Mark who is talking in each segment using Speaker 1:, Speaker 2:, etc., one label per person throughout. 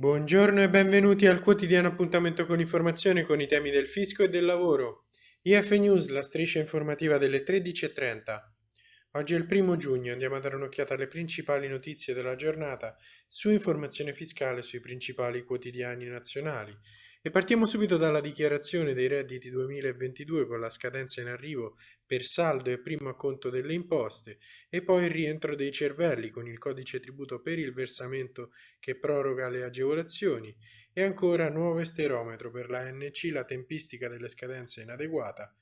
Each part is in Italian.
Speaker 1: Buongiorno e benvenuti al quotidiano appuntamento con informazione con i temi del fisco e del lavoro. IF News, la striscia informativa delle 13.30. Oggi è il primo giugno, andiamo a dare un'occhiata alle principali notizie della giornata su informazione fiscale sui principali quotidiani nazionali. E partiamo subito dalla dichiarazione dei redditi 2022 con la scadenza in arrivo per saldo e primo acconto delle imposte e poi il rientro dei cervelli con il codice tributo per il versamento che proroga le agevolazioni e ancora nuovo esterometro per la NC, la tempistica delle scadenze inadeguata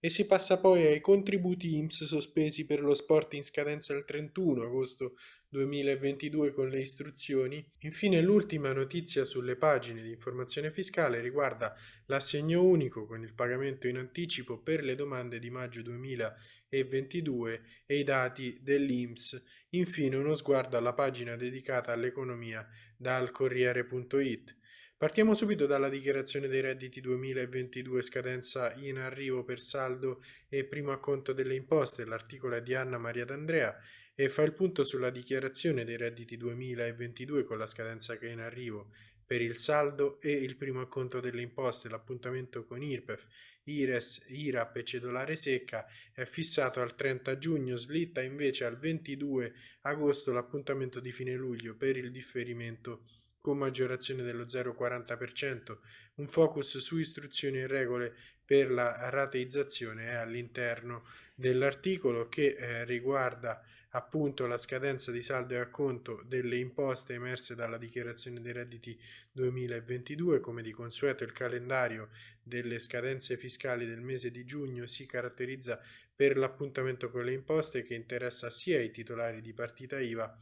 Speaker 1: e si passa poi ai contributi IMSS sospesi per lo sport in scadenza il 31 agosto 2022 con le istruzioni. Infine l'ultima notizia sulle pagine di informazione fiscale riguarda l'assegno unico con il pagamento in anticipo per le domande di maggio 2022 e i dati dell'IMSS. Infine uno sguardo alla pagina dedicata all'economia dal Corriere.it. Partiamo subito dalla dichiarazione dei redditi 2022 scadenza in arrivo per saldo e primo acconto delle imposte, l'articolo è di Anna Maria D'Andrea e fa il punto sulla dichiarazione dei redditi 2022 con la scadenza che è in arrivo per il saldo e il primo acconto delle imposte. L'appuntamento con IRPEF, IRES, IRAP e cedolare secca è fissato al 30 giugno, slitta invece al 22 agosto l'appuntamento di fine luglio per il differimento con maggiorazione dello 0,40%, un focus su istruzioni e regole per la rateizzazione è all'interno dell'articolo che eh, riguarda appunto la scadenza di saldo e acconto delle imposte emerse dalla dichiarazione dei redditi 2022 come di consueto il calendario delle scadenze fiscali del mese di giugno si caratterizza per l'appuntamento con le imposte che interessa sia i titolari di partita IVA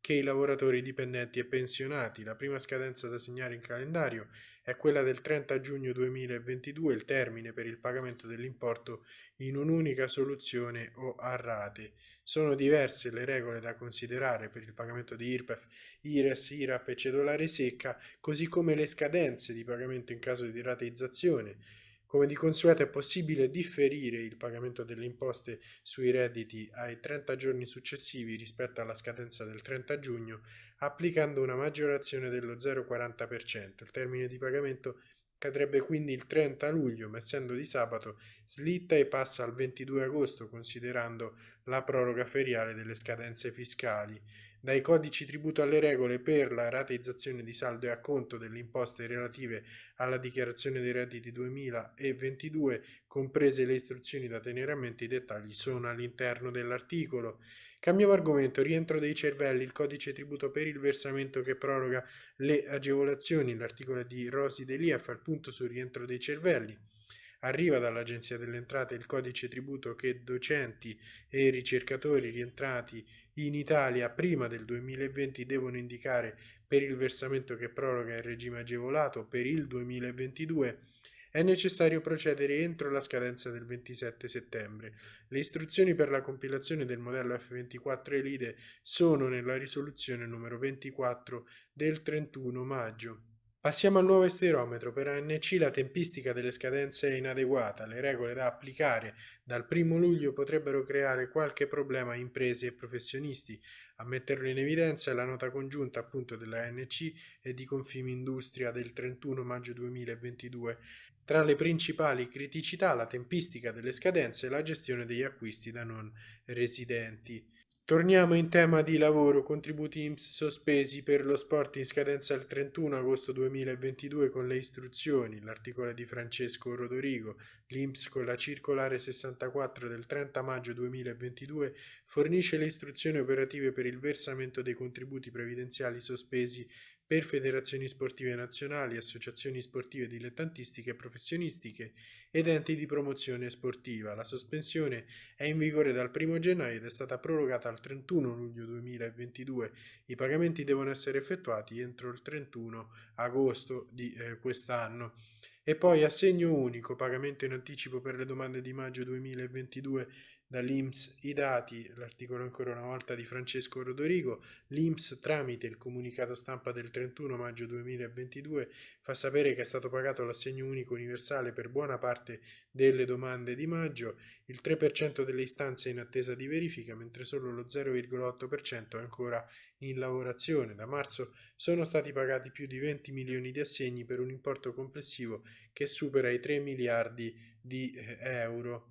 Speaker 1: che i lavoratori dipendenti e pensionati. La prima scadenza da segnare in calendario è quella del 30 giugno 2022, il termine per il pagamento dell'importo in un'unica soluzione o a rate. Sono diverse le regole da considerare per il pagamento di IRPEF, IRES, IRAP e cedolare secca, così come le scadenze di pagamento in caso di rateizzazione come di consueto è possibile differire il pagamento delle imposte sui redditi ai 30 giorni successivi rispetto alla scadenza del 30 giugno applicando una maggiorazione dello 0,40%. Il termine di pagamento cadrebbe quindi il 30 luglio, ma essendo di sabato slitta e passa al 22 agosto considerando la proroga feriale delle scadenze fiscali dai codici tributo alle regole per la rateizzazione di saldo e acconto delle imposte relative alla dichiarazione dei redditi 2022, comprese le istruzioni da tenere a mente, i dettagli sono all'interno dell'articolo. Cambiamo argomento, rientro dei cervelli, il codice tributo per il versamento che proroga le agevolazioni, l'articolo di Rosi Delia fa il punto sul rientro dei cervelli. Arriva dall'Agenzia delle Entrate il codice tributo che docenti e ricercatori rientrati in Italia prima del 2020 devono indicare per il versamento che proroga il regime agevolato per il 2022 è necessario procedere entro la scadenza del 27 settembre. Le istruzioni per la compilazione del modello F24 Elide sono nella risoluzione numero 24 del 31 maggio. Passiamo al nuovo esterometro. Per ANC la tempistica delle scadenze è inadeguata. Le regole da applicare dal 1 luglio potrebbero creare qualche problema a imprese e professionisti. A metterlo in evidenza è la nota congiunta appunto della ANC e di Confimindustria del 31 maggio 2022. Tra le principali criticità la tempistica delle scadenze e la gestione degli acquisti da non residenti. Torniamo in tema di lavoro, contributi IMSS sospesi per lo sport in scadenza il 31 agosto 2022 con le istruzioni, l'articolo di Francesco Rodorigo, l'IMSS con la circolare 64 del 30 maggio 2022 fornisce le istruzioni operative per il versamento dei contributi previdenziali sospesi per federazioni sportive nazionali, associazioni sportive dilettantistiche e professionistiche ed enti di promozione sportiva. La sospensione è in vigore dal 1 gennaio ed è stata prorogata al 31 luglio 2022. I pagamenti devono essere effettuati entro il 31 agosto di eh, quest'anno. E poi assegno unico, pagamento in anticipo per le domande di maggio 2022 dall'Inps i dati, l'articolo ancora una volta di Francesco Rodorigo, l'Inps tramite il comunicato stampa del 31 maggio 2022 fa sapere che è stato pagato l'assegno unico universale per buona parte delle domande di maggio, il 3% delle istanze è in attesa di verifica, mentre solo lo 0,8% è ancora in lavorazione. Da marzo sono stati pagati più di 20 milioni di assegni per un importo complessivo che supera i 3 miliardi di eh, euro.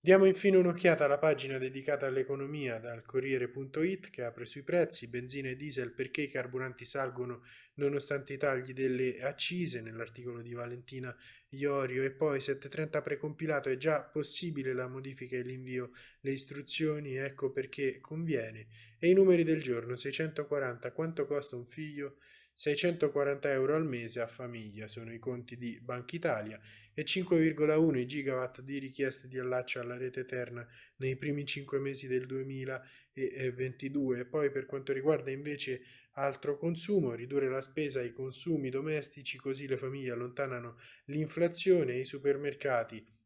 Speaker 1: Diamo infine un'occhiata alla pagina dedicata all'economia dal Corriere.it che apre sui prezzi, benzina e diesel perché i carburanti salgono nonostante i tagli delle accise nell'articolo di Valentina Iorio. E poi 730 precompilato è già possibile la modifica e l'invio, le istruzioni? Ecco perché conviene. E i numeri del giorno 640 quanto costa un figlio 640 euro al mese a famiglia sono i conti di Banca Italia e 5,1 gigawatt di richieste di allaccio alla rete eterna nei primi 5 mesi del 2022. Poi per quanto riguarda invece altro consumo, ridurre la spesa ai consumi domestici così le famiglie allontanano l'inflazione e i supermercati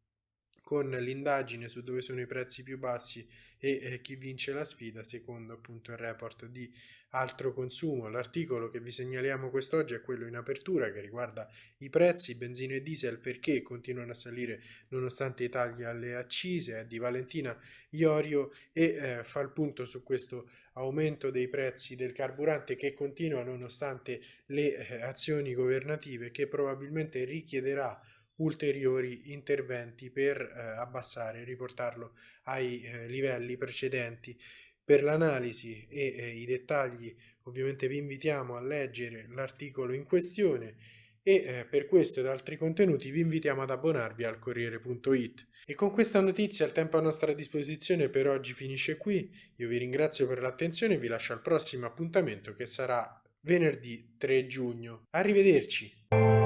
Speaker 1: con l'indagine su dove sono i prezzi più bassi e eh, chi vince la sfida secondo appunto il report di altro consumo. L'articolo che vi segnaliamo quest'oggi è quello in apertura che riguarda i prezzi benzina e diesel perché continuano a salire nonostante i tagli alle accise, è di Valentina Iorio e eh, fa il punto su questo aumento dei prezzi del carburante che continua nonostante le eh, azioni governative che probabilmente richiederà ulteriori interventi per eh, abbassare riportarlo ai eh, livelli precedenti. Per l'analisi e eh, i dettagli ovviamente vi invitiamo a leggere l'articolo in questione e eh, per questo ed altri contenuti vi invitiamo ad abbonarvi al Corriere.it. E con questa notizia il tempo a nostra disposizione per oggi finisce qui, io vi ringrazio per l'attenzione e vi lascio al prossimo appuntamento che sarà venerdì 3 giugno. Arrivederci!